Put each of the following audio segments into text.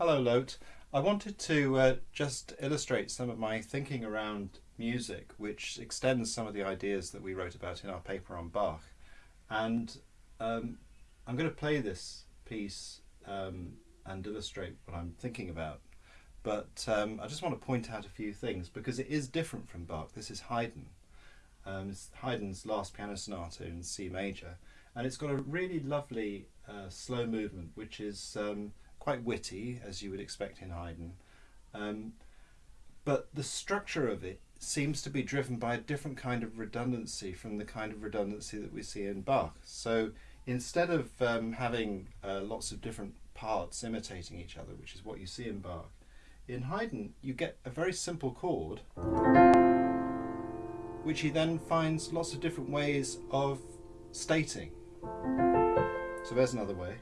Hello, Lote. I wanted to uh, just illustrate some of my thinking around music, which extends some of the ideas that we wrote about in our paper on Bach. And um, I'm going to play this piece um, and illustrate what I'm thinking about. But um, I just want to point out a few things because it is different from Bach. This is Haydn. Um, it's Haydn's last piano sonata in C major, and it's got a really lovely uh, slow movement, which is um, quite witty, as you would expect in Haydn. Um, but the structure of it seems to be driven by a different kind of redundancy from the kind of redundancy that we see in Bach. So instead of um, having uh, lots of different parts imitating each other, which is what you see in Bach, in Haydn you get a very simple chord which he then finds lots of different ways of stating. So there's another way.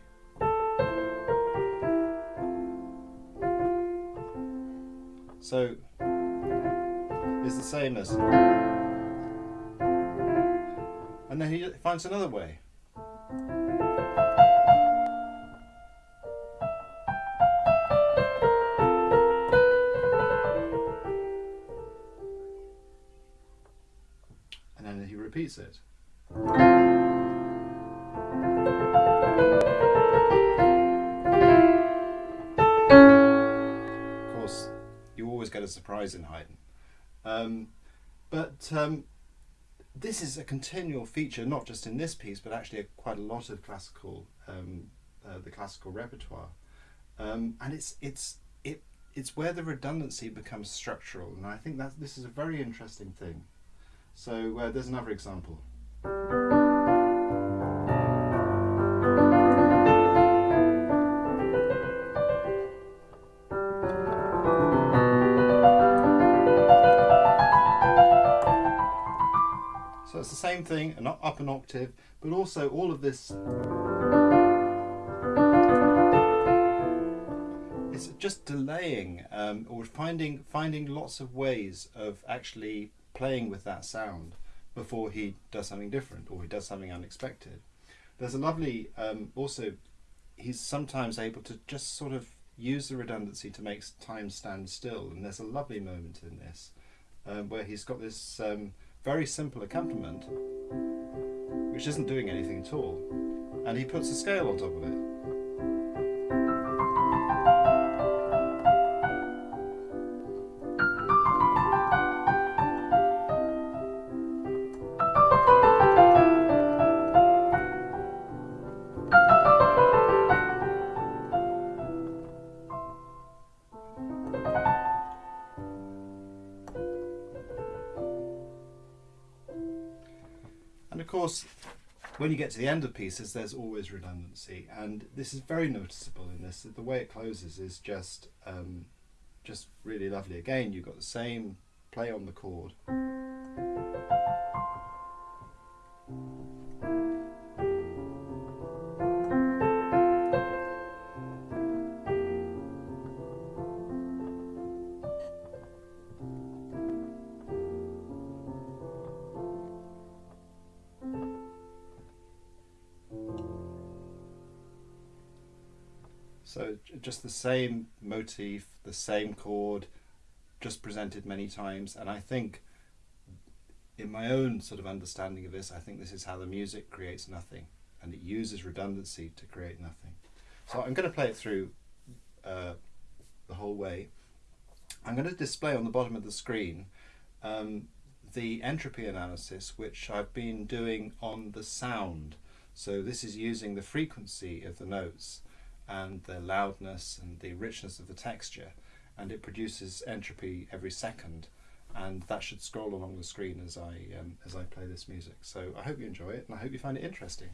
So it's the same as. And then he finds another way. And then he repeats it. Get a surprise in Haydn. Um, but um, this is a continual feature, not just in this piece, but actually quite a lot of classical, um, uh, the classical repertoire. Um, and it's it's it it's where the redundancy becomes structural, and I think that this is a very interesting thing. So uh, there's another example. It's the same thing, and up an octave, but also all of this. It's just delaying um, or finding finding lots of ways of actually playing with that sound before he does something different or he does something unexpected. There's a lovely um, also he's sometimes able to just sort of use the redundancy to make time stand still and there's a lovely moment in this um, where he's got this um, very simple accompaniment, which isn't doing anything at all, and he puts a scale on top of it. When you get to the end of pieces, there's always redundancy, and this is very noticeable in this. The way it closes is just, um, just really lovely. Again, you've got the same play on the chord. So just the same motif, the same chord, just presented many times. And I think in my own sort of understanding of this, I think this is how the music creates nothing and it uses redundancy to create nothing. So I'm going to play it through uh, the whole way. I'm going to display on the bottom of the screen um, the entropy analysis which I've been doing on the sound. So this is using the frequency of the notes and the loudness and the richness of the texture and it produces entropy every second. And that should scroll along the screen as I um, as I play this music. So I hope you enjoy it and I hope you find it interesting